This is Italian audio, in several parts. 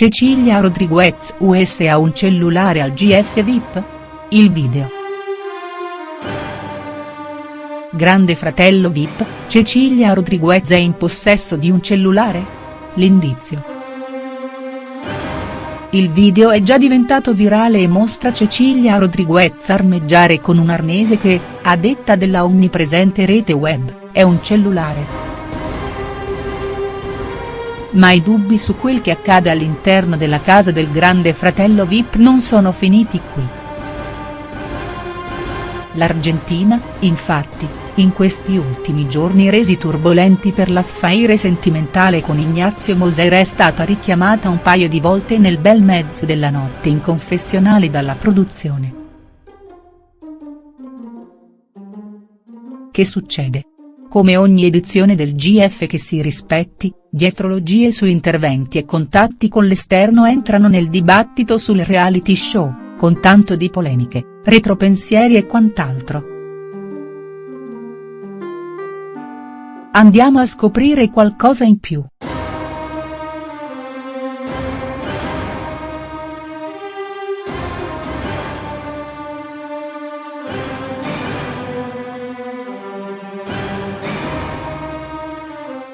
Cecilia Rodriguez US ha un cellulare al GF VIP? Il video. Grande fratello VIP, Cecilia Rodriguez è in possesso di un cellulare? L'indizio. Il video è già diventato virale e mostra Cecilia Rodriguez armeggiare con un arnese che, a detta della onnipresente rete web, è un cellulare ma i dubbi su quel che accade all'interno della casa del grande fratello Vip non sono finiti qui. L'Argentina, infatti, in questi ultimi giorni resi turbolenti per l'affaire sentimentale con Ignazio Moser è stata richiamata un paio di volte nel bel mezzo della notte in confessionale dalla produzione. Che succede? Come ogni edizione del GF che si rispetti, dietrologie su interventi e contatti con l'esterno entrano nel dibattito sul reality show, con tanto di polemiche, retropensieri e quant'altro. Andiamo a scoprire qualcosa in più.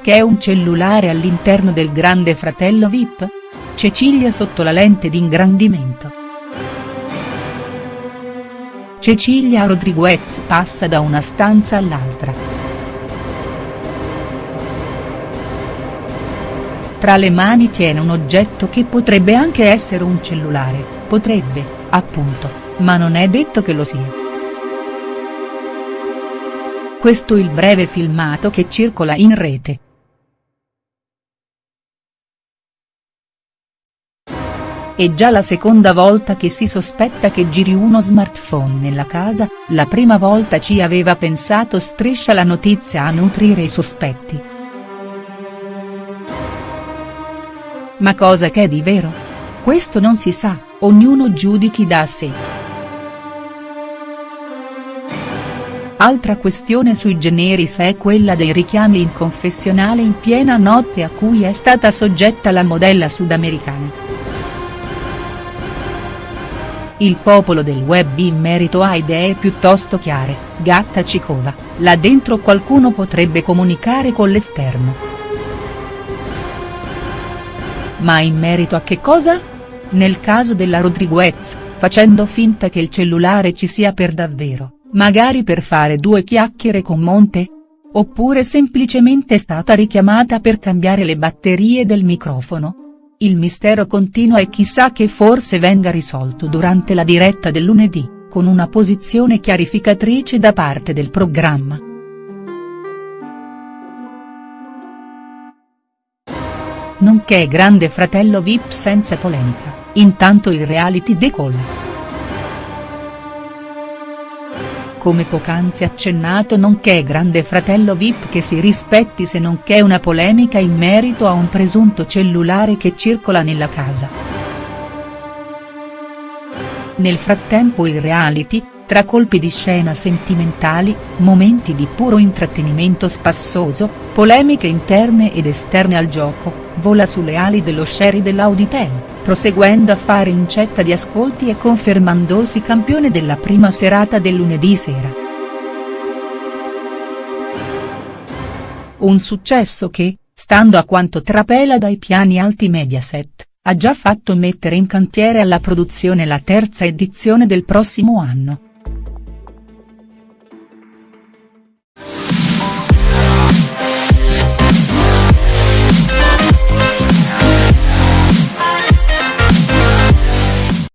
Che è un cellulare all'interno del grande fratello Vip? Cecilia sotto la lente di ingrandimento. Cecilia Rodriguez passa da una stanza all'altra. Tra le mani tiene un oggetto che potrebbe anche essere un cellulare, potrebbe, appunto, ma non è detto che lo sia. Questo il breve filmato che circola in rete. È già la seconda volta che si sospetta che giri uno smartphone nella casa, la prima volta ci aveva pensato Striscia la notizia a nutrire i sospetti. Ma cosa che è di vero? Questo non si sa, ognuno giudichi da sé. Altra questione sui generis è quella dei richiami in confessionale in piena notte a cui è stata soggetta la modella sudamericana. Il popolo del web in merito ha idee piuttosto chiare, Gatta Cicova, là dentro qualcuno potrebbe comunicare con l'esterno. Ma in merito a che cosa? Nel caso della Rodriguez, facendo finta che il cellulare ci sia per davvero, magari per fare due chiacchiere con Monte? Oppure semplicemente è stata richiamata per cambiare le batterie del microfono? Il mistero continua e chissà che forse venga risolto durante la diretta del lunedì, con una posizione chiarificatrice da parte del programma. Nonché grande fratello Vip senza polemica, intanto il reality decolla. Come poc'anzi accennato nonché grande fratello Vip che si rispetti se non che una polemica in merito a un presunto cellulare che circola nella casa. Nel frattempo il reality, tra colpi di scena sentimentali, momenti di puro intrattenimento spassoso, polemiche interne ed esterne al gioco, vola sulle ali dello sherry dell'Auditel, proseguendo a fare incetta di ascolti e confermandosi campione della prima serata del lunedì sera. Un successo che, stando a quanto trapela dai piani alti Mediaset, ha già fatto mettere in cantiere alla produzione la terza edizione del prossimo anno.